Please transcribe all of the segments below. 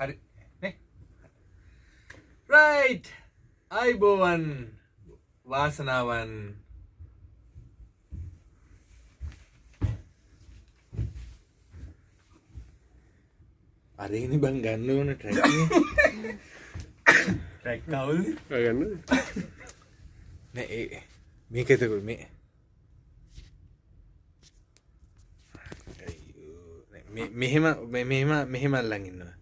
හරි. රයිට් අයිබෝවන් වාසනාවන්. අරේනි බං ගන්න ඕන ට්‍රැක් රැක්කවුල් ගන්න. නෑ මේක එතකුල් මේ. මෙහෙම මෙහෙම මෙහෙම අල්ලන් ඉන්නවා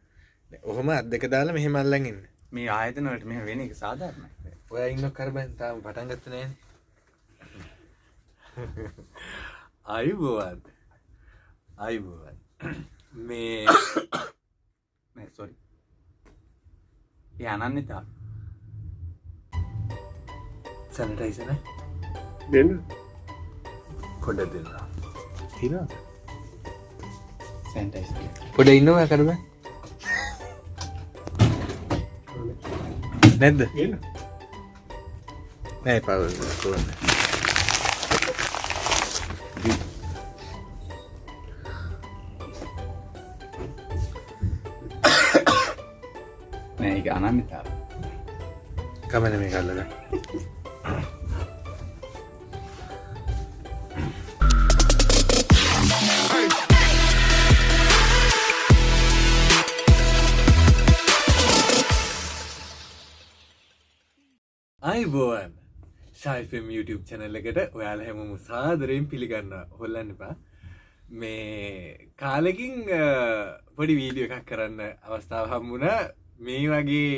ඔහොම අත් දෙක දාලා මෙහෙම අල්ලන් ඉන්න. මේ ආයතනවට මෙ වෙන එක සාධාරණ ඔය ඉන්න කරබන් තාම පටන් ගත්ත නෑන අයිබෝවන් අයිබෝවන් මේ සොරි ඒ අනන්‍යතා සැනටයිසන දෙන්න. පොඩ දෙන්න. තිනවා සැන්ටයිස් පොඩ ඉන්නවා කරබ නැද්ද? නෑ පව නෑ එක අනන්‍යතාව. කමන මේ කල්ලද ශයිෆම් YouTube චැනල් එකට ඔයාල හැමම සාදරයෙන් පිළිගන්න හොල්ලන්න එපා. මේ කාලෙකින් අ, පොඩි වීඩියෝ එකක් කරන්න අවස්ථාව හම්බුණ. මේ වගේ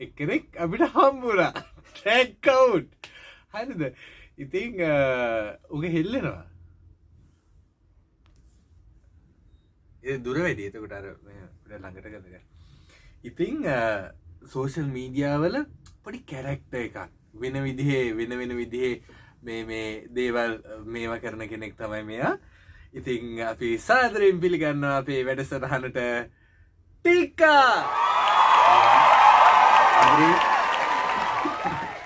එකනෙක් අපිට හම්බුණා. ටැක්කවුට් හරිද? ඉතිං අ, උග හෙල්ලෙනවා. ඒ දුර වැඩි. එතකොට අර ට ළඟට කදක ඉතිං සෝෂල් මීඩියාවල පොඩි කැරැක්ට එකක් වෙන විදිහේ වෙන වෙන විදිහේ මේ මේ දේවල් මේවා කරන කෙනෙක් තමයි මෙයා. ඉතිං අපි සාදරයෙන් පිළිගන්න අපේ වැඩසටහනට. ටික්කා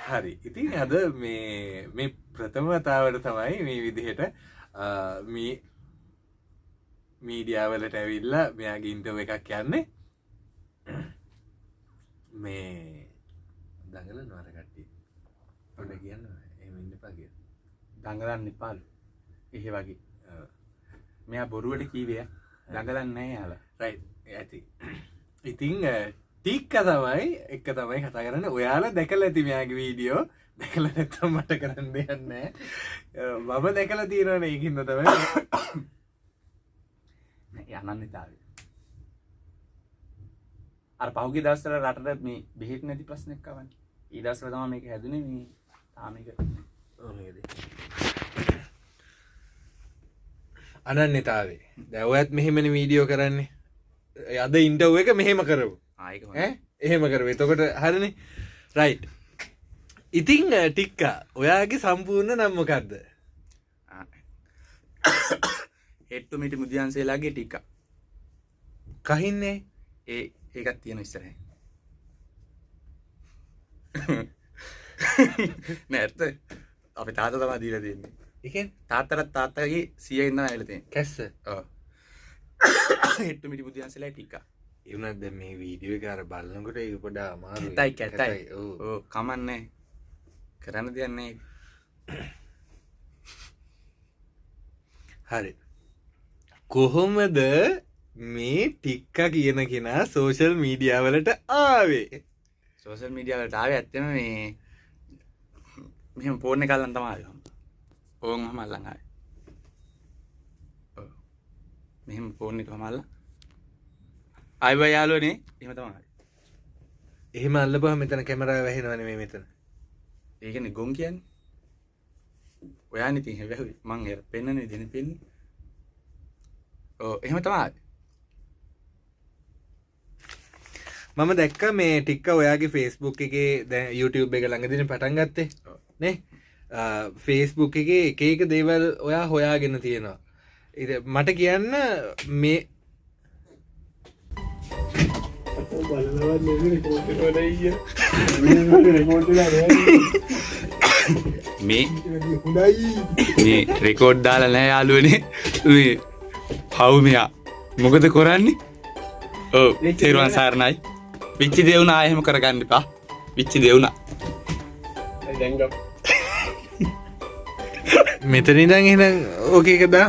හරි. ඉතින් අද මේ මේ ප්‍රථමතාවට තමයි මේ විදිහට මේ මීඩියාවලට ඇවිල්ලා මෙයාගේ ඉන්ටව එකක් යන්නේ. මේ දඟල නවරකට්ටි ඔොඩ කියන්න. එමන්න පගේ දඟලන්න නිපාලු එහෙ වගේ. මෙයා බොරුවට කීවය දඟලන්නේ යාල. රයි ඇති. ඉතිං ටික්ක තමයි එක තමයි කතා කරන්න. ඔයාලා දැකල ඇති මෙයාගේ වීඩියෝ. දැකල නැත්තම් මට කරන්න දෙයන්න මම දැකල තියෙනවන ඒකින්න තමයි. අනන්‍යතාව අර පහුගේ දස්සර රටට මේ බෙහෙත් නැති ප්‍රශ්නයක්කවන් ඊදස්ල තම මේක හැදන මේ අනන්‍යතාවේ. දැවඇත් මෙහෙමනි වීඩියෝ කරන්නේ. අද ඉන්ටව් එක මෙහෙම කරපු? එහෙම කරව එතකොට හරණ රයි් ඉතිං ටික්ක. ඔයාගේ සම්පූර්ණ නම්මකක්ද හෙට්ටු මිටි මුදියන්සේලාගේ ටික්ක. කහින්නේ? ඒ ඒකත් තියෙන ඉස්සරහ නැඇත්ත අපි තාත තමා දීල දෙන්නේ. එකෙන්? තාත්තරත් තාත්තගේ සිය ඉන්න ඇලතේ කැස්ස? හෙට්ටු මිටි මුදියන්සේලා ටික්ක. එවනත් දැ මේ වීඩියෝ කාර බලන්නකොට ඒ පොඩා අමා කැතයි කැතයි. කමන්නේ. කරන්න දෙයන්නේ හරි. කොහොමද මේ ටික්ක කියන කෙනා සෝෂල් මීඩියාවලට ආවේ? සෝසල් මීඩියාවට ආව ඇත්තම මේ මෙහම පෝර්ණ කල්ලන් තමාද ඕන් හමල්ලඟයි මෙහම පෝර්ණි හමල්ල අයිව යාලෝනේ එම තමයි එහෙම අල්ලබහ මෙතන කැමරා වැහෙනවන මේ මෙතන. ඒකන ගොන් කියන්න. ඔයා නිති හැවැහි මං එ පෙන්න්නන දෙන පෙන්නේ. ඕ එහෙම තමයි මම දැක්ක මේ ටික්ක ඔයාගේ ෆෙස්බුක් එක දැ YouTube එක ළඟදින පටන් ගත්තේ නේ? ෆේස්බුක් එක එක එක දේවල් ඔයා හොයාගෙන තියෙනවා. මට කියන්න මේ මේ මේ රෙකෝඩ් දාලා නෑ යාලුවනේ පව් මෙයා? මොකද කොරන්නේ? ඕ තේරුවන් සාරණයි. විච්චි දෙවුණ ආයහෙම කරගන්න එපා. විච්චි දෙවුණ දැන්ග මෙතනිදං එහෙනම් ඕකේක දා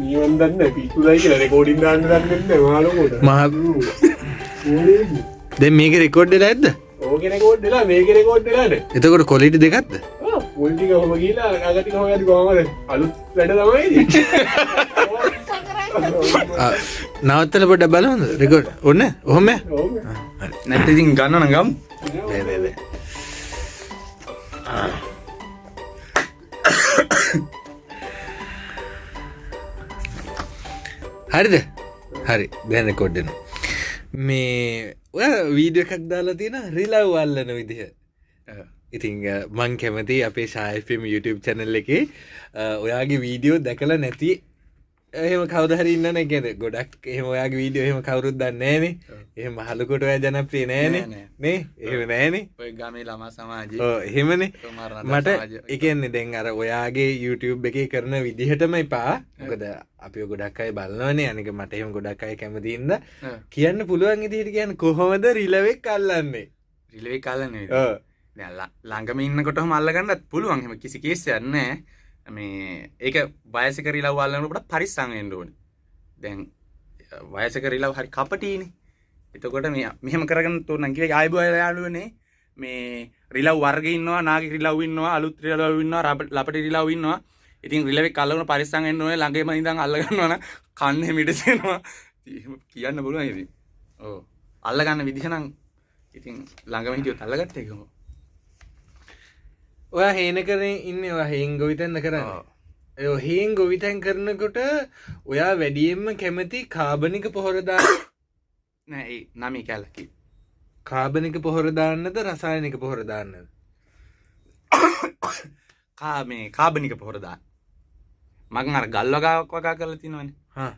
නියවන්දන්න පිතුදයි කියලා රෙකෝඩින් දාන්න. දන්නන්න මාලකොට මහ දෙ මේක රෙකෝඩ්ඩ ඇද්ද? ඕකෙන කෝඩ්ඩලා මේක රෙකෝඩ්ඩලාට එතකොට කොලිට දෙකක්ද? පොල්ටික හොම කියලා අගති හොයති කොමද අලුත් වැඩ තමයි නවත්තල පොඩ බලහොඳ රෙකෝඩ් ඔන්න ඔහොම? නැත්තඉතින් ගන්න නගම් හරිද? හරි. දැන කොඩ්ඩන මේ ඔය වීඩිය එකක් දාලා තියෙන රිලව් අල්ලන විදිහ. ඉතිං මං කැමති අපේ ශායෆම් YouTube චැනල් එක ඔයාගේ වීඩියෝ දැකල නැති. එහෙම කවදහරි ඉන්න නැගෙද ගොඩක් එහෙම ඔයාගේ වීඩියෝ එහෙම කවරුත් දන්නේනේ එහෙම හලකොට ඔය ජනප්‍රිය නෑනේ. නෑ, එහෙම නෑනේ. ඔය ගමේ ළමා සමාජ. එහෙමනේ. මට එකන්නේ දැන් අර ඔයාගේ YouTube එක කරන විදිහටම එපා. මොකද අපි ගොඩක් අයි බලන්නවනේ අනික මට එහෙම ගොඩක් අය කැමතින්ද කියන්න පුළුවන් ඉදිට කියන්න කොහොමද රිලවෙක් කල්ලන්නේ රිලේ කලන ඔව්. ළඟම ඉන්නකොට මල්ලගන්නත් පුළුවන්. හෙම කිසි කේසයන්න මේ ඒක බයසක රිලව් වල්ලනකට පරිස්සංෙන්ඩ ඕන. දැන් වයසක රිලව් හරි කපටීන එතකොට මේ මෙහම කරගන්න තු නකිව අයිබ යාලුවනේ මේ රිලව් වර්ගන්නවා නාග රිලව් ඉන්නවා අලුත් රිලව් ඉන්නවා රබට ලපට රිලව් ඉන්නවා. ඉතින් රිලවෙ කල්ලවන පරිස්සංෙන්න්න ඕන. ළඟේම ඉදන් අල්ලගන්නවන කන්න මිටසෙනවා. කියන්න පුළුවන් ඉති ඕ අල්ලගන්න විදිහනම් ඉතින් ළඟම හිටියෝ තල්ලගත්ත එකම ඔය හේන කරන ඉන්න හේන් ගොවිතන්න කරන්න? හේන් ගොවිතැන් කරනකොට ඔයා වැඩියෙන්ම කැමති කාබනික පොහොරදා නෑ නමි කැල්ලකි කාබනික පොහොරදාන්නද රසායනික පොහොරදාන්නද කා මේ කාබනික පොහොරදා මගන් අර ගල්වගාවක් වගා කරල තිනවන. හා.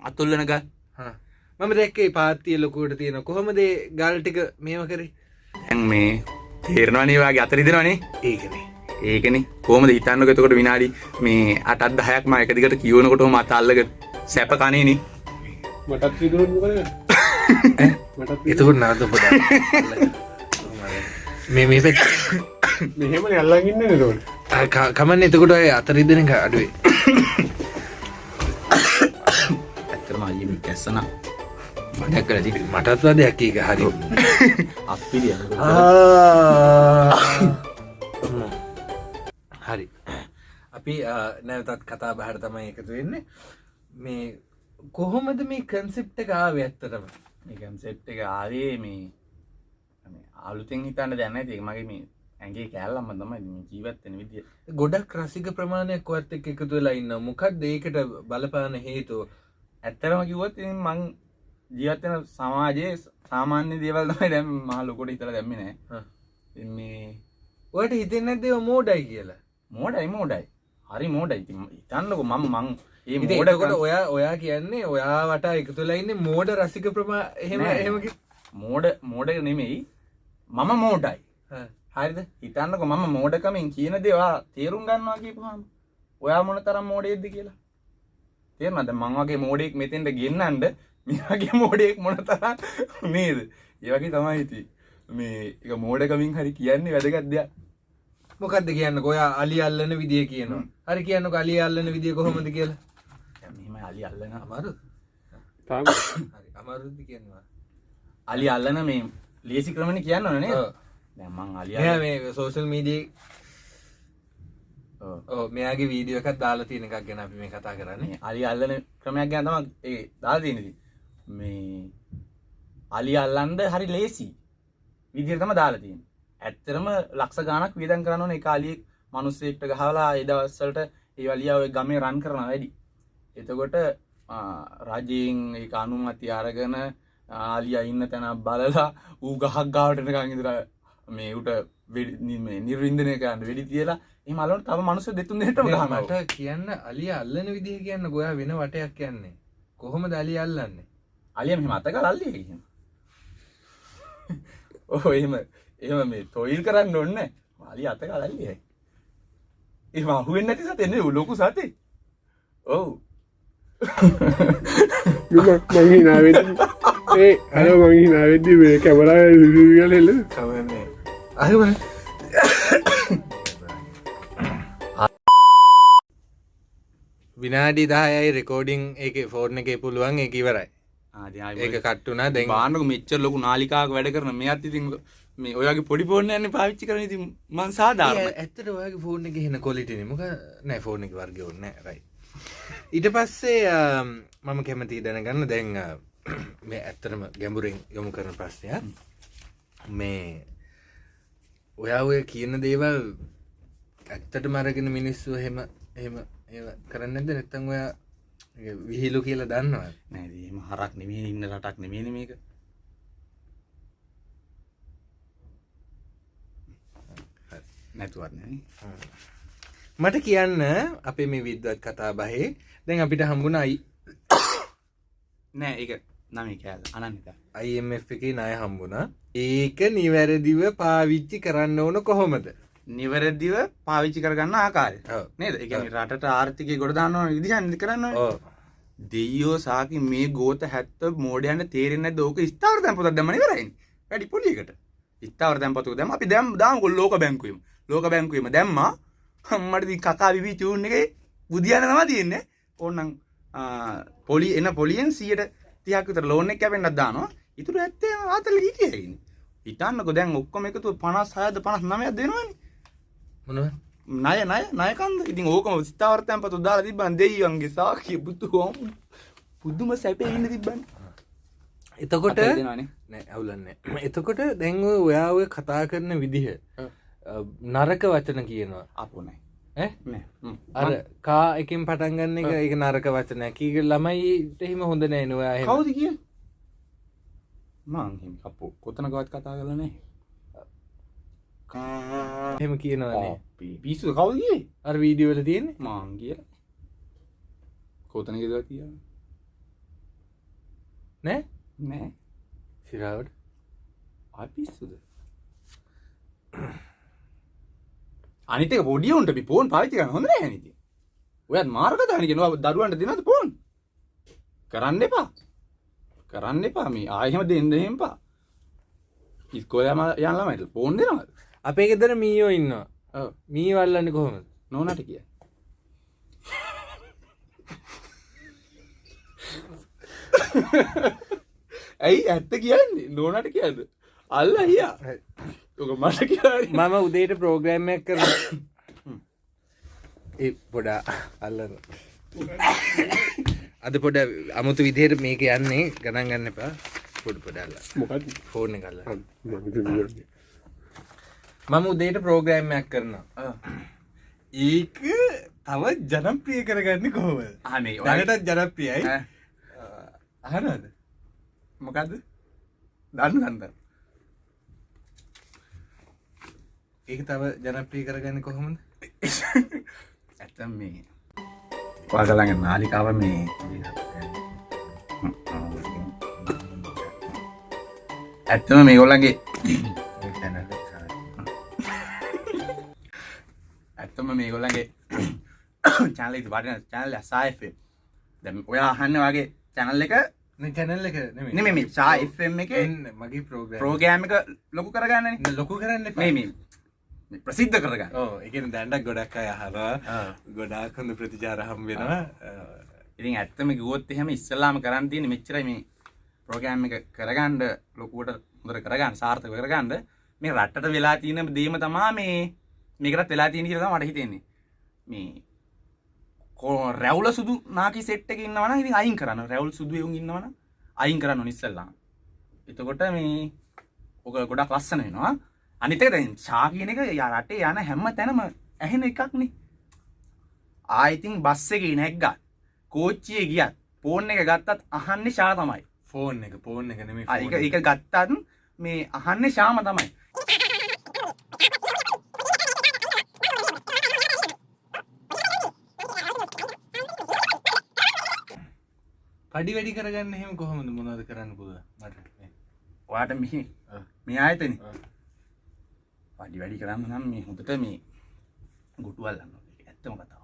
අතුල්ලන ගල්. හා. මම දැක්කේ පාතිය ලොකුවට තියෙන කොහොමදේ ගල්ටික මේම කරේ? ඇන් මේ තේරනවනේවාගේ අතරිදෙනවනේ ඒකනේ ඒකන කෝම හිතන්න? ගතකොට විනාඩි මේ අටත් දහයක් මයක දිකට කියවනකොට මත අල්ලක සැප කනේන මටත් එතකොට නාත පොඩ මේ මේ පැත් මෙහෙම අල්ලගන්න නකොට කමන්න එතකොට අය අතරිදෙන එක අඩුවේ. ඇත්තරම අයම කැස්සන වඩක් කරති මටත් වදයක් ඒක හරි. අපිරිය හරි. අපි නැවතත් කතා බහර තමයි එකතු වෙන්නේ. මේ කොහොමද මේ කන්සෙප්ට ගාව ඇත්තරම එකම් සෙට් එක ආවේ මේ අලුතෙන් හිතන්න දැන්න ඒක මගේ මේ ඇගේ කෑල්ලම්ම තමයි මේ ජීවත්තෙන විදිිය. ගොඩක් රසික ප්‍රමාණයක් වත් එක් එකතු වෙලා ඉන්න මොකක් ඒකට බලපාන හේතුව? ඇත්තරම කිව්වොත් මං ජීවත්වෙන සමාජයේ සාමාන්‍ය දේවල් තමයි දැම් මහලොකොට හිතර දැම්මි නෑ. හා. ඉතින් මේ ඔයට හිතෙන් නැදව මෝඩයි කියලා? මෝඩයි මෝඩයි. හරි මෝඩයි. ඉතින් හිතන්නක මම මං ඒ ඉතින් මෝඩ එතකොට ඔයා ඔයා කියන්නේ ඔයා වට එකතුලා ඉන්න මෝඩ රසික ප්‍රමා එහෙම නෑ. එහෙමකි මෝඩ මෝඩ නෙමෙයි. මම මෝඩයි. හරිද? හිතන්නක මම මෝඩකමින් කියන දේවා තේරුම් ගන්නවා කියපුහම ඔයා මොන තරම් මෝඩේද්ද කියලා තේරනද මංවගේ මෝඩෙක් මෙතෙන්ට ගෙන්න්නන්ඩ මේගේ මෝඩෙක් මොන තරම් නේද? ඒවගේ තමයි හිති මේ එක මෝඩකමින් හරි කියන්නේ වැදගත් දෙයක්. මොකක්ද කියන්න? ඔයා අලි අල්ලන විදිිය කියනවා. හරි කියන්න අලි අල්ලන විදිිය කොහොමද කියලා අලි අල්ලන අමාරු තාම හරි අමාරුද්ධ කියන්නවා අලි අල්ලන මේ ලේසි ක්‍රමණ කියන්න ඕනේ ඔව්. දැමං අලි මෙයා මේ සෝෂල් මීඩිය මෙයාගේ වීඩියෝ එකත් දාලා තියෙන එකක් ගැන අපි මේ කතා කරන්නේ. අලි අල්ලන ක්‍රමයක් ගැන තම ඒ දාදනති මේ අලි අල්ලන්ද හරි ලේසි විදිරතම දාලතින් ඇත්තරම ලක්ෂ ගානක් විදන් කරනන එක අලියෙක් මනුස්සෙක්ට ගහලා එදවස්සලට ඒ වලියාව ගමේ රන් කරන වැඩි එතකොට රජයෙන් ඒ අනුමති අරගන ආලිය ඉන්න තැන බලලා ඌ ගහක් ගාවටනකං ඉදර මේ උට නිර්වින්දනය කරන්න වෙඩි තියලා ඒ මලට තම මනුස දෙතුන් හෙට මට කියන්න අලිය අල්ලන විදිහ කියන්න ගොයා වෙන වටයක් කියන්නේ. කොහොම දලි අල්ලන්නේ? අලිය මෙ මතක ලල්ලිය කියම ඕ එහෙම එම මේ තොයිල් කරන්න ඔන්න මාලි අත කලල්ලිය ඒ අහුවෙන් නැති සත එන්නේ ලොකු සතේ. ඔවු මංහි නාවෙ ඒ අර මංහි නාවෙද්දි මේ කැමරා ගලෙල්ල කවන්නේ අහවන විනාඩි දායයි රෙකෝඩිං එක ෆෝර්න එක පුළුවන් එක ඉවරයි. ඒක කට්ටුනා දැන් බාන්නක මෙච්චර ලොකු නාලිකාක වැඩ කරන මේ අත් ඉතින් මේ ඔයගේ පොඩි පෝර්ණ යන්න පාවිච්චි කරන ඉතින් මං සාධාරණ ඇත්තට ඔයාගේ ෆෝර්න එක හෙන කොලිටන මොක නෑ ෆෝර්න එක වර්ග ඔන්න රයි ඊට පස්සේ මම කැමති දැනගන්න. දැන් මේ ඇත්තරම ගැඹුරෙන් යොමු කරන ප්‍රශ්නයක්. මේ ඔයා ඔය කියන දේවල් ඇත්තට මරගෙන මිනිස්සු හෙම එහෙම ඒ කරන්න ඇද නැත්තං ඔයා විහිලු කියලා දන්නවා නෑදීම හරක් නෙමේ ඉන්න රටක් නෙමේන මේක. නැතුවත්න මට කියන්න අපේ මේ විද්වත් කතා බහේ. දැන් අපිට හම්බුණ අයි නෑ ඒක නම කෑල් අනන්ත IMF එක නය හම්බුණා. ඒක නිවැරදිව පාවිච්චි කරන්න ඕන කොහොමද? නිවැරදිව පාවිච්චි කරගන්න ආකාරය. නේද? එක රටට ආර්ථිකය ගොඩදාන්නවන විදිහන් කරන්න දෙයෝ සාකි මේ ගෝත හැත්ත මෝඩයන්න තේරෙන දෝක ස්ථාර තැපත දමන කරයි වැඩි පොලිකට ස්ථාර තැපතු දැම අපි දැම් දාමකොල් ලෝක බැංකුවීම. ලෝක බැංකුවීම දැම්ම හම්මට කකා විවී චූන් එක බුදියන තම තියෙන්නේ. ඕන්නන් පොලි එන්න පොලියෙන් සියට තියක්තර ලෝනෙක් කැපෙන්න්නත් දානවා. ඉතුර ඇත්තේ ආතල හිටියයින් ඉතන්නක දැන් ඔක්කොම එකතු පනස් හයද පනස් නමයක් දෙනවානි. මොනව නය නය නයකන්ද ඉතින් ඕකම ස්ථාවර්තයන් පතු දාලා තිබන් දෙයිවන්ගේ සාකිය පුතු හෝම පුද්දුම සැපේ ඉන්න තිබ්බන්. එතකොට ඇවුලන්න එතකොට දැන්ව ඔයා ඔය කතා කරන විදිහ නරක වචන කියනවා. අපනයි. අර කා එකින් පටන්ගන්න එක එක නරක වචන කීක ළමයිට එහෙම හොඳ නෑනවා කවුද කිය? මං අපපු කොතනකවත් කතා කරලනේ එහෙම කියනවානේ පිස්සු කවුද කියේ? අර වීඩියෝල තියෙන මාං කිය කොතන ගෙදව තිය නෑ? නෑ. සිරාවට. අපිස්සුද අනිතක පොඩියුන්ට පෝන් පාවිතික හොඳ හැනිති ඔයත් මාර්ගධානිකෙනවා දරුවන්ට දෙනද පෝන් කරන්න එපා. කරන්න එපා. මේ ආයහෙම දෙන්න හෙම්පා ඉස්කෝලම යන්නමට පෝන් දෙනවද? අපේ ගෙදර මීයෝ ඉන්නවා. ඔව්. මී වල්ලන්න කොහොමද? නොනට කිය. ඇයි ඇත්ත කියන්නේ? නොනට කියද අල්ල හියා මම උදේට ප්‍රෝග්‍රෑම්මයක් කර ඒ පොඩා අල්ලන. අද පොඩ අමුතු විදියට මේක යන්නේ ගණන් ගන්න එපා. පොඩ පොඩල්ල මොකත් ෆෝර්න කල්ල මම උදේට ප්‍රෝග්‍රෑම්මයක් කරනවා. ඒක තව ජනප්‍රිය කරගන්න කොහොම අනේ දැනටත් ජනප්‍රියයි. අහනද මොකක්ද දන්න දන්ද ඒක තව ජනප්‍රිය කරගන්න කොහොමද? ඇත්තම් මේ පාගලඟ නාලිකාව මේ ඇත්තම මේ ගොල්ලන්ගේ ඇත්තම මේ ගොල්ලන්ගේ චානල වටන චැනල් සායිෆ දැම ඔයා අහන්න වගේ චැනල් එක? චැනල්ල එක නෙම මේ සායිෆම් එක මගේ ප්‍රෝග්‍රම් ප්‍රෝගෑම එක ලොකු කරගන්න ලොකු කරන්න මේ මේ ප්‍රසිද්ධ කරගන්න. ඕ එක දැන්ඩක් ගොඩක් අය හවා ගොඩාක් හොඳ ප්‍රතිචාර හම් වෙනවා. ඉතින් ඇත්තම ගුවොත් එහෙම ඉස්සල්ලාම කරන්න තියෙන මෙච්චරයි මේ ප්‍රෝග්‍රෑම් එක කරගන්න ලොකුවට හොඳට කරගන්න සාර්ථක කරගන්න. මේ රටට වෙලා තියෙන දේම තමා මේ මේකටත් වෙලා තියෙන කියලා මට හිතෙන්නේ. මේ කෝ රැවුල සුදු නාකි සෙට් එක ඉන්නවනම් ඉතින් අයින් කරන්න. රැවුල් සුදු එවුන් ඉන්නවනම් අයින් කරන්න ඕන ඉස්සල්ලා එතකොට මේ ඔක ගොඩක් ලස්සන වෙනවා අනිත් එක දැන් ෂා කියන එක යා රටේ යන හැම තැනම ඇහෙන එකක්නේ. ආයිතින් බස් එකේ නැග්ගත්. කෝච්චියේ ගියත් ෆෝන් එක ගත්තත් අහන්නේ ෂා තමයි. ෆෝන් එක පෝන් එක නෙම ආ, ඒක ඒක ගත්තත් මේ අහන්නේ ශාම තමයි. පඩි වැඩි කරගන්න හෙම කොහොමද මොනද කරන්න පුද මට ඔයාට මෙහි. මේ ආයතන. පඩි වැඩි කරන්න නම් මේ හොඳට මේ ගුටුවල්ලන්න ඇත්තම කතාව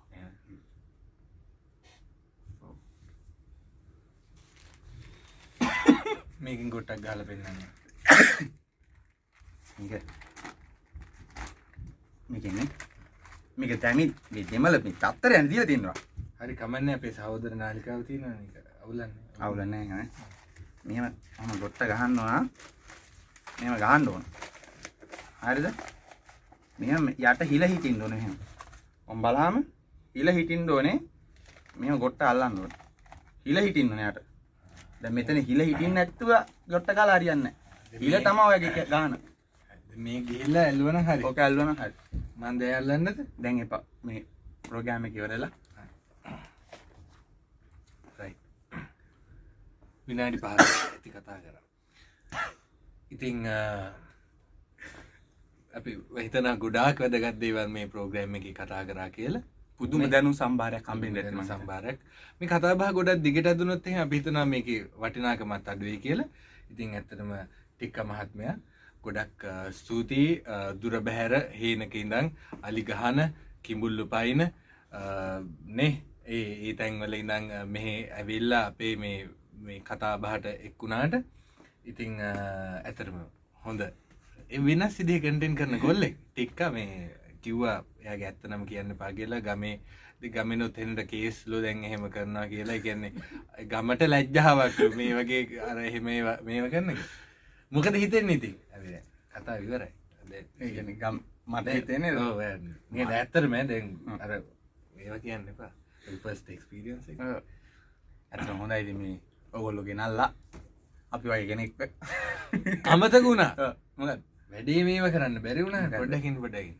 මේකින් ගොට්ටක් ගහල පෙන්න්න මේක. මේකන්නේ මේක තැමි දෙමල මේ තත්තර යන දිල තින්නවා හරි කමන්න අපේ සහෝදර නාලිකාව තියෙන අවුලන්න. අවුලන්නේ හ මෙම හම ගොට්ට ගහන්නවා මෙම ගහන්ඩ ඕන හරිද? මෙම යට හිල හිටින් ඕන එහෙම. ඔම් බලාම හිල හිටින් ඕනේ. මෙම ගොට්ට අල්ලන්න ඕන. හිල හිටින්න යට. ද මෙතන හිල හිටින් නැත්තුව ගොට්ට කාලා අරියන්න හිල තමා ඔයගේ ගාන. මේ ගිල්ලා ඇල්වන හරි. ඕක ඇල්වන හරි. මන්ද ඇල්ලන්නද? දැන් එපා. මේ ප්‍රෝගෑම කිවරලා විනාඩි පහ ඇති කතා කර. ඉතිං අපි හිතන ගොඩාක් වැදගත් දේවල් මේ ප්‍රෝග්‍රෑම් එක කතා කරා කියලා. පුදුම දැනු සම්භාරයක් කම්බෙන් දෙන සම්භාරයක්. මේ කතාබා ගොඩක් දිගට ඇදුනොත් එහෙනම් අපි හිතනවා මේකේ වටිනාකමත් අඩුයි කියලා. ඉතින් ඇත්තටම ටික්ක මහත්මයා ගොඩක් ස්තුතියි. දුර බැහැර හේනක ඉඳන් අලි ගහන කිඹුල්ලු පයින් නේ ඒ ඒ තැන්වල ඉඳන් අ, මෙහෙ ඇවිල්ලා අපේ මේ මේ කතා බහට එක්වුණාට ඉතිං ඇතරම හොඳ වෙනස් සිදිය කටෙන් කරන කොල්ලෙක් ටික්ක මේ කිව්වා එයාගේ ඇත්තනම කියන්න පාගේලා ගමේ ගමනොත් එෙනට කේස්ලෝ දැන් එහෙම කරනවා කියලා. කියන්නේ ගමට ලැජ්ජාවක් මේ වගේ අර එහෙම මේව කරන්න. මොකද හිතෙන් ඉතින්? ඇ කතා විවරයි ගම් මට හිතෙන්නේ මේ ඇත්තරම දැන් අර ඒවා කියන්න එපා. පස්ට එක්ස්පිරියන්ස ඇත හොඳයිද මේ ඔගොල්ලු ගෙනල්ලා අපි වගේ කෙනෙක් අමතක වුණා. මොකත් වැඩේ මේව කරන්න බැරි වුණ ගොඩකින් පොඩකින්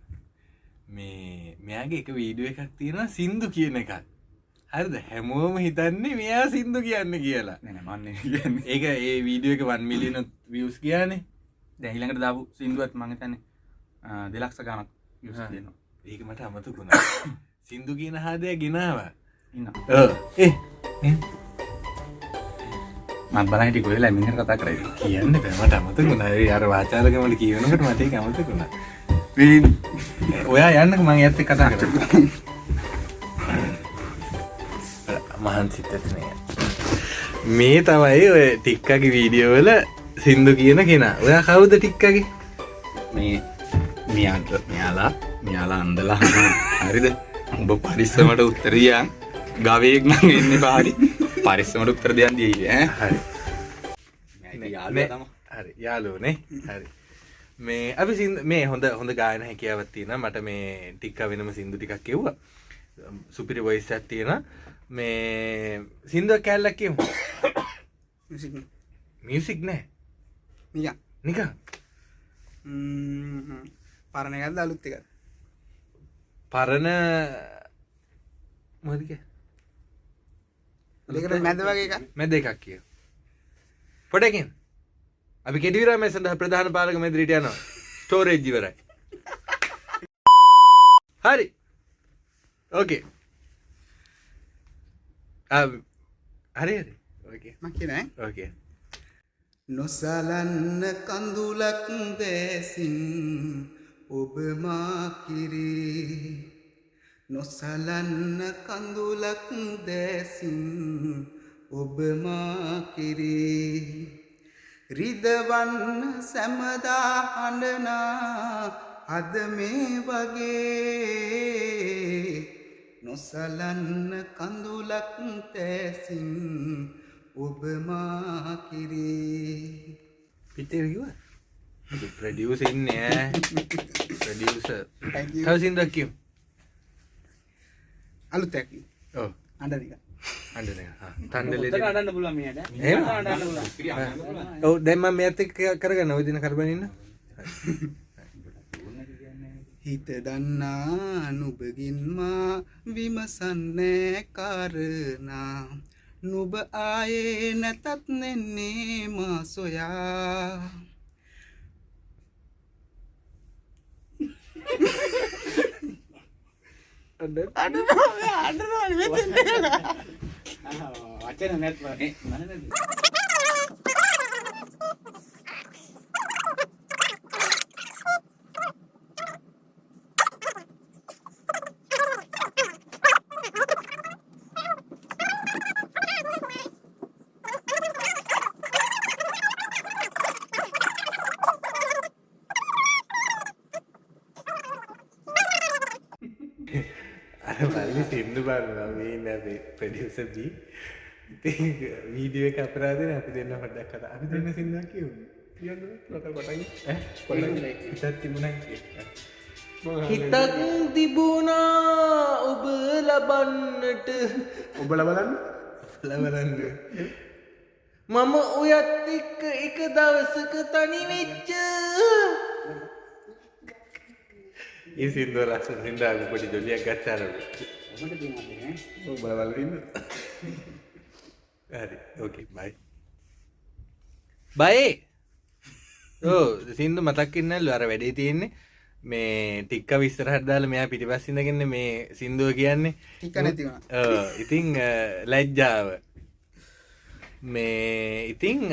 මේ මෙයාගේ එක වීඩුව එකක් තියෙනවා සින්දු කියන එකක්. හරිද? හැමෝම හිතන්නේ මෙයා සින්දු කියන්න කියලා. නැන මන්නේ කියන්නේ. ඒක ඒ වීඩියෝ එක වන් මිලියන වියස් කියනේ දැහිලඟට දාපු සිින්දුවත් මඟතන දෙලක්ෂ ගණක් යුස හා. දෙනවා ඒක මට අමතකුණා සින්දු කියන හාදය ගෙනාව. ඉන්න ඒ මත් බලහිටි කොල මිනි කතා කරයි කියන්න පැමට අමතකුණ අර වාචාරකමට කියවනකට මතේ අමතකුණ ඔයා යන්නක මං ඇත්ත කතා කර මහන්සිත් ඇතිනය මේ තමයි ඔය ටික්කගේ වීඩියෝවල සින්දු කියන කෙනා. ඔයා කවුද ටික්කගේ? මේ මියන්ට මෙයාලා. මෙයාලා අන්දලා. හරිද? උඹ පරිස්සමට උත්තරියන්. ගවයෙක් නම් එන්න පාරි පරිස්සමට උත්තර දෙයන් දී ඈ. නේ, හරි යාලෝනේ හරි. මේ අපි සින්ද මේ හොඳ හොඳ ගායන හැකියාවත් තියෙන මට මේ ටික්ක වෙනම සින්දු ටිකක් කිව්වා. සුපිරි වොයිස් එකක් තියෙන මේ සින්දුවක් කැල්ලක් කියමු මියසික් නෑ. නිකන්. නිකන්? ම්ම්. පරණ එකක්ද අලුත් එකක් පරණ මොදක දෙකට මැද වගේ එකක්. මැද එකක් කිය. පොඩකින්. අපි කෙටිවිර මේ සඳහ ප්‍රධාන පාලක මෙදිරිට යනවා. ස්ටෝරේජ් ඉවරයි. හරි. ඕකේ හරි හරි. ඕකේ මං කියන ඈ. ඕකේ නොසලන්න කඳුලක් දැසින් ඔබ මා කිරේ නොසලන්න කඳුලක් දැසින් ඔබ මා කිරේ රිදවන්න සැමදා හඬනා අද මේ වගේ. නොසලන්න කඳුලක් තැසින් ඔබ මා කිරේ පිටේ කිව ප්‍රඩියස් ඉන්නෑ ප්‍රඩියස Thank you. අලුත් ඇකි අඩන්න පුළුවන් ඔව දැම්ම මේ ඇත කරගන්න ඔදින කරබනන්න හිත දන්නා නුබගින්මා විමසන්නෑ කාරනා නුබ ආයේ නැතත් නෙන්නේ මා සොයා වචන නැත්ව පල්ලි සින්දු බලනවා මේ නැේ ප්‍රඩියසදී ඉති වීඩියුව එක අපරාධන අපි දෙන්න පොඩ්ඩක් කතා. අපි දෙන්න සින්දා කිය හිතක් තිබුණා ඔබ ලබන්නට. ඔබල බලන්න. ලබලන්න මම ඔයත් එක්ක එක දවසක තනිවෙච්ච ඒ සිින්දුව ලස්ස සිින්දාග පොඩි ජොලියක් ගත්තාර බලවලන්න හරි ඕකේ බයි බයි ඕ සිින්දු මතක්කින්නල්ල අර වැඩේ තියෙන්නේ මේ ටික්ක විස්තරහටදාල මෙයා පිටිපස්සිඳගන්න මේ සිින්දුව කියන්නේ ටික නැතිවුණ ඔව්, ඉතිං අ, ලැජ්ජාව මේ ඉතිං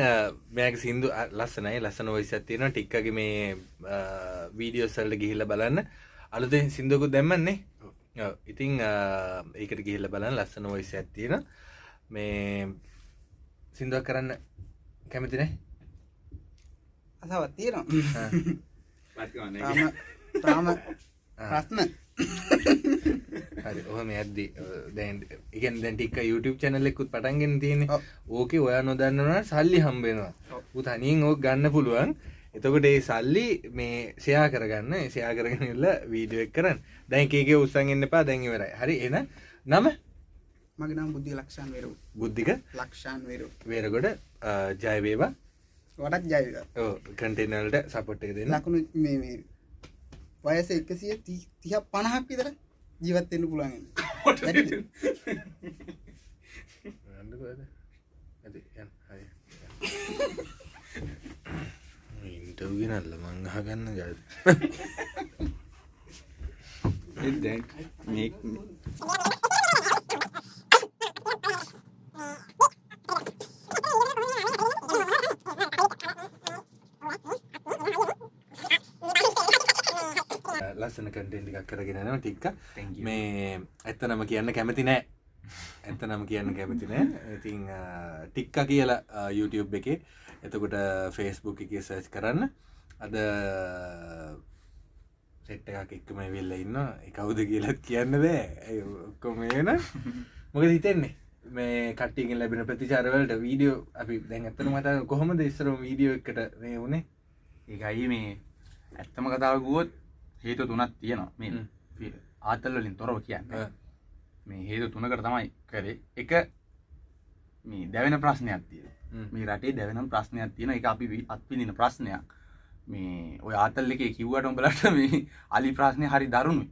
මෙයක සිින්දු ලස්සනයි ලස්සන ඔයිසත් තියෙන ටික්කගේ මේ වීඩියෝසල්ට ගිහිල්ල බලන්න අලුතෙන් සිින්දුවකු දැම්මන්නේ. ඔව්, ඉතිං ඒකට ගිහිල්ල බලන්න ලස්සන ඔයිස ඇත්තියෙන මේ සිින්දුවක් කරන්න කැමතිනේ අසවත් තියෙනවා. තාම තාම ප්‍රශ්න. හරි ඔහම ඇද්දි දැන් ඉගන් දැන් ටික් YouTube චැනල්ලෙකුත් පටන්ගෙන තියෙන ඔව්. ඕකේ ඔයා නොදන්නවන සල්ලි හම්බෙනවා උ තනින් ඕක ගන්න පුළුවන් එතකොට ඒ සල්ලි මේ සයා කරගන්න සයා කරගෙනල්ල වීඩියෝ එක් කරන්න. දැන් ඒකේ උත්සන් එන්න පා දැන්වරයි හරි එන නම? මගේ නම් බුද්ධි ලක්ෂන් වෙරු. බුද්ධික? ලක්ෂන් වෙරු. වේරගොඩ ජයවේවා වඩක් ජයක කටේනල්ට සපොට්ටේ දෙන්න. ලකුණු මේ මේ වයස එකසිය තිහ පණහක් විතර ජීවත්වෙන්න පුළුවන් ඉන්ටව්ගෙනල්ල මංහගන්න ජද දැන් මේ ලස්සන කටෙන්ටි එකක් කරගෙනනවා ටික්ක. මේ ඇත්ත නම කියන්න කැමති නෑ ඇත්ත නම කියන්න කැමති නෑ. ඉතිං ටික්ක කියලා YouTube එක. එතකොට ෆේස්බුක් එක සර්ච් කරන්න. අද සෙට් එකක් එක්කම වෙල්ල ඉන්න එකවුද කියලත් කියන්න බෑ. ඔක්කොමේන මොක හිතෙන්නේ? මේ කට්ටිගෙන් ලැබෙන ප්‍රතිචාරවලට වීඩියෝ අපි දැන් ඇත්තන මට කොහොමද ඉස්සරම වීඩියෝ එකට මේ වුණේ ඒකයි මේ ඇත්තම කතාව ගුවොත් හේතු තුනක් තියෙනවා. මේ. ආතල්වලින් තොරව කියන්න. මේ හේතු තුනකට තමයි කරේ. එක මේ දැවෙන ප්‍රශ්නයක් තියෙන. මේ රටේ දැවෙන ප්‍රශ්නයක් තියෙන එක අපි අත්විඳින ප්‍රශ්නයක්. මේ ඔය ආතල් එකේ කිව්වට උඹලට මේ අලි ප්‍රශ්නය හරි දරුණුයි.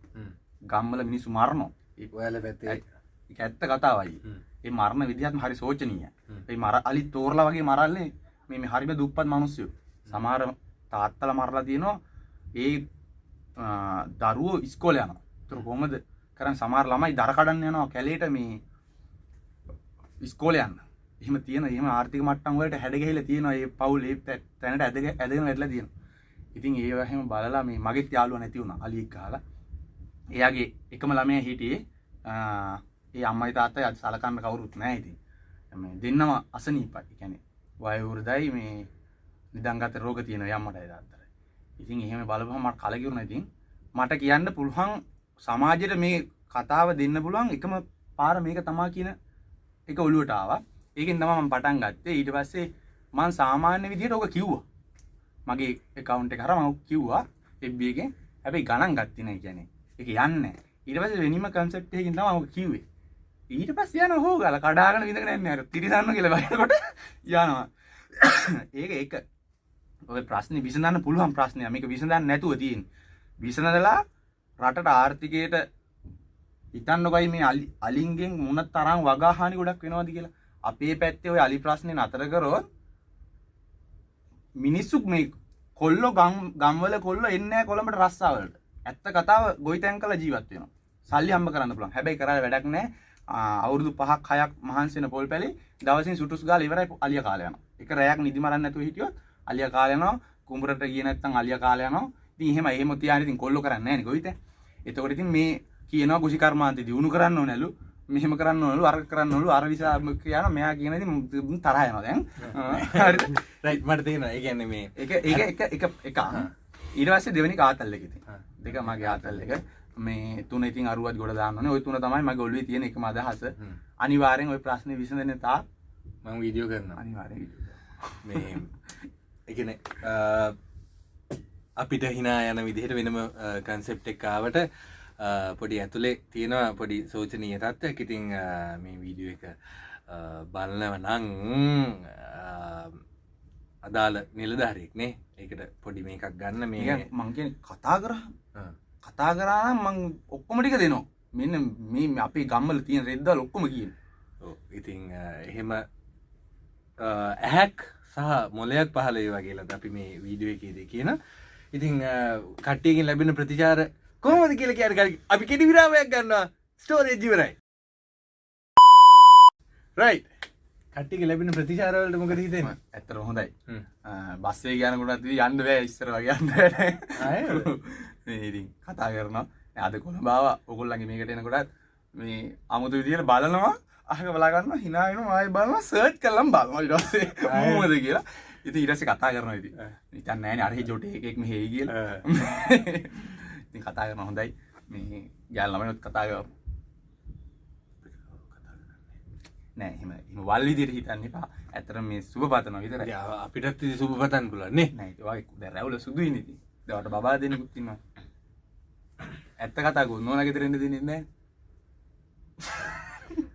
ගම්මල මිනිස්සු මරණෝ ඔයාල පැත්තේ ඒක ඇත්ත කතාවයි. ඒ මරණ විදිහත්ම හරි සෝචනීය. ඒ මර අලි තෝරලා වගේ මරල්ලේ මේ මේ හරිම දුප්පත් මිනිස්සු. සමහර තාත්තලා මරලා තියෙනවා. ඒ දරුවෝ ඉස්කෝලේ යනවා. ඒතර කොහමද කරන් සමහර ළමයි දර කඩන්න යනවා කැලේට මේ ඉස්කෝලේ යන්න. එහෙම තියෙන එහෙම ආර්ථික මට්ටම් වලට හැඩ ගැහිලා තියෙනවා ඒ පවුල් ඒ තැ- තැනට ඇදගෙන ඇදගෙන වැටලා තියෙනවා ඉතින් ඒ වගේම බලලා මේ මගෙත් යාළුවා නැති වුණා අලියෙක් ගහලා. එයාගේ එකම ළමයා හිටියේ ආ, ඒ අම්මයි තාත්තයි අද සලකන්න කවුරුත් නැහැ ඉතින්. මේ දෙන්නම අසනීපයි. ඒ කියන්නේ වයෝවෘදයි මේ නිදන්ගත රෝග තියෙන යම්මටයි තාත්තට. ඉතින් එහෙම බලපුවම මට කලකිරුණා ඉතින්. මට කියන්න පුළුවන් සමාජයට මේ කතාව දෙන්න පුළුවන් එකම පාර මේක තමා කියන එක ඔළුවට ආවා. ඒකෙන් තමයි මම පටන් ගත්තේ. ඊට පස්සේ මම සාමාන්‍ය විදිහට ඔක කිව්වා. මගේ account එක හරහා මම කිව්වා. FB එකෙන්. හැබැයි ගණන් ගත්තේ නැහැ කියන්නේ. ඒක යන්නේ නැහැ. ඊට පස්සේ වෙනිම concept එකකින් තමයි මම කිව්වේ. ඊට පස්සේ යනවා හොගාලා කඩාගෙන විඳගෙන යන්නේ අර තිරිසන්න කියලා බලනකොට යනවා. ඒක ඒක. ඔය ප්‍රශ්නේ විසඳන්න පුළුවන් ප්‍රශ්නයක්. මේක විසඳන්න නැතුව තියෙන්නේ. විසඳලා රටට ආර්ථිකයට හිතන්නකොයි මේ අලි අලින්ගෙන් මොන තරම් වගාහානි ගොඩක් වෙනවද කියලා. අපේ පැත්තේ ඔය අලි ප්‍රශ්නේ නතර කරොත් මිනිස්සු මේ කොල්ලෝ ගම් ගම්වල කොල්ලෝ එන්නේ නැහැ කොළඹට රස්සාවලට. ඇත්ත කතාව ගොවිතැන් කළ ජීවත් වෙනවා. සල්ලි හම්බ කරන්න පුළුවන්. හැබැයි කරලා වැඩක් නැහැ. ආ, අවුරුදු පහක් හයක් මහන්සි වෙන පොල් පැලි දවසින් සුටුස් ගාලා ඉවරයි අලිය කාලය යනවා. එක රැයක් නිදි මරන්න නැතුව හිටියොත් අලිය කාලය යනවා. කුඹරට ගියේ නැත්නම් අලිය කාලය යනවා. එහෙම තියාගෙන ඉතින් කොල්ලෝ කරන්නේ නැහැ නේ ගොවිතැන් එතකොට ඉතින් මේ කියනවා කුෂි කර්මාන්තේ දිනු කරන්න ඕනලු මෙහෙම කරන්න ඕනලු අර කරන්න ඕනලු අර විසා කියන මෙයා කියන යනවා දැන්. හරිද? රයිට් මට තියෙනවා ඒ කියන්නේ මේ එක ඒක එක එක එක පස්සේ දෙවෙනි හා. දෙක මගේ ආතල් එක. මේ තුන ඉතින් අරුවත් ගොඩ දාන්න ඔය තුන තමයි මගේ ඔළුවේ තියෙන එකම අදහස. අනිවාර්යෙන් ওই ප්‍රශ්නේ විසඳෙන තා මං වීඩියෝ කරනවා. අනිවාර්යෙන් මේ එකන අපිට හිනා යන විදිහට වෙනම කන්සෙප්ට එක්කාවට පොඩි ඇතුළේ තියෙනවා පොඩි සෝචනීය තත්ත්වයක්. ඉතිං මේ වීඩියෝ එක බලනව නං අදාළ නිලධාරයෙක්නේ ඒකට පොඩි මේකක් ගන්න. මේ මේ මං කියන්නේ කතා කරා. කතා කරා මං ඔක්කොම ටික දෙනවා. මෙන්න මේ අපේ ගම්වල තියෙන රෙද්දල් ඔක්කොම කියන ඉතිං එහෙම ඇහැක් සහ මොලයක් පහල ඒ වගේලත් අපි මේ වීඩියෝ එකේද කියන ඉතිං අ, කට්ටියකින් ලැබෙන ප්‍රතිචාර කොහොමද කියල කියන කල අපි කෙටි විරාවයක් ගන්නවා ස්ටෝරේජ් ඉවරයි. රයි කට්ටික ලැබෙන ප්‍රතිචාරවලට මොකද හිතෙන ඇත්තර හොඳයි. හ්ම්. බස්සේ ගයනකොටත් යන්න බෑ ඉස්සර වගේ යන්න ඉතින් කතා කරනවා. අද කොළ බාව ඔකුල්ලගේ මේකට එනකොටත් මේ අමුතු විදියට බලනවා. අහක බලාගන්න හිනාගෙන ආය බලම සර්ච් කල්ලම් බලම ඉටස්සේ මෝද කියලා ඉති ඉරස කතා කරන ඉති ඉතන් නෑන අරහි ජොට එකෙක් මෙහෙයි කියල. ඉතින් කතා කරන හොඳයි. මේ ගැල් ළමනොත් කතා කර. නෑ එම එම වල් විදියට හිතන්න එපා. ඇතර මේ සුභ පතන විතර අපිටත් සුභ පතන් පුලන්නේ නෑ. රැවල සුදුයි නති දවට බා දෙනෙකුත්තිම ඇත්ත කතා ගොන්නෝන ගෙතරෙන්ට දෙනෙන්නේ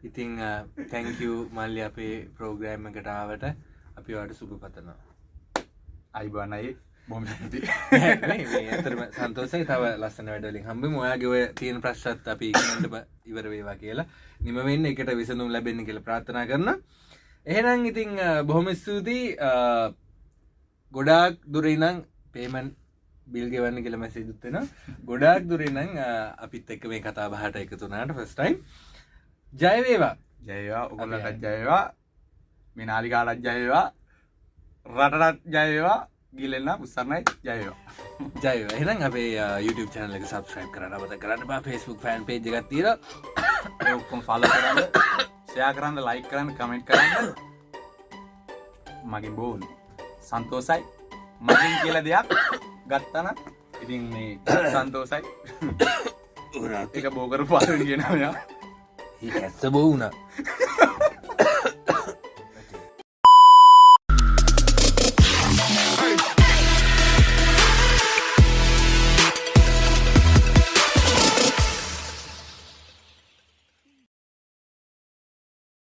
ඉතිං තැංකූ මල්ලි අපේ ප්‍රෝග්‍රෑම් එකටාවට අපි වට සුභ පතනවා. අයිබනයි බොම ඇතරම සන්තෝසයි තව ලස්සන වැඩලින් හම්බ මොයාගේ ඔය තියෙන ප්‍රශ්ත් අපි ඉක්මනටම ඉවර වේවා කියලා. නිම වෙන්න එකට විසඳුම් ලැබෙන්න කියලා ප්‍රාර්ථනා කරන එහෙනම් ඉතිං බොහොම ස්තුතියි. ගොඩාක් දුරයිනං පේමන් බිල් ගෙවන්න කියල මැසිදුත්වෙන ගොඩාක් දුරනං අපිත් එක්ක මේ කතා බහට එකතුනාට ෆස්ටයිම් ජයවේවා ජයවා ඔගොල්ලටත් ජයවා මිනාලිකාලත් ජයවා රටටත් ජයවා ගිලෙන්න උත්සරණයි ජයවා ජය එහෙනම් අපේ අ, YouTube චැනල එක සබස්ක්‍රයිබ් කරන්න අවත කරන්න බා. ෆස්බුක් ෆෑන් පේජ් එකක් තිර ඔක්කොම ෆල කරන්න ෂයා කරන්න ලයික් කරන්න කමෙන්ට් කරන්න. මගින් බෝන්. සන්තෝසයි මගින් කියල දෙයක් ගත්තන ඉතින් මේ සන්තෝසයි එක බෝකර පාර කියනයා ඇත්ත බෝවුණ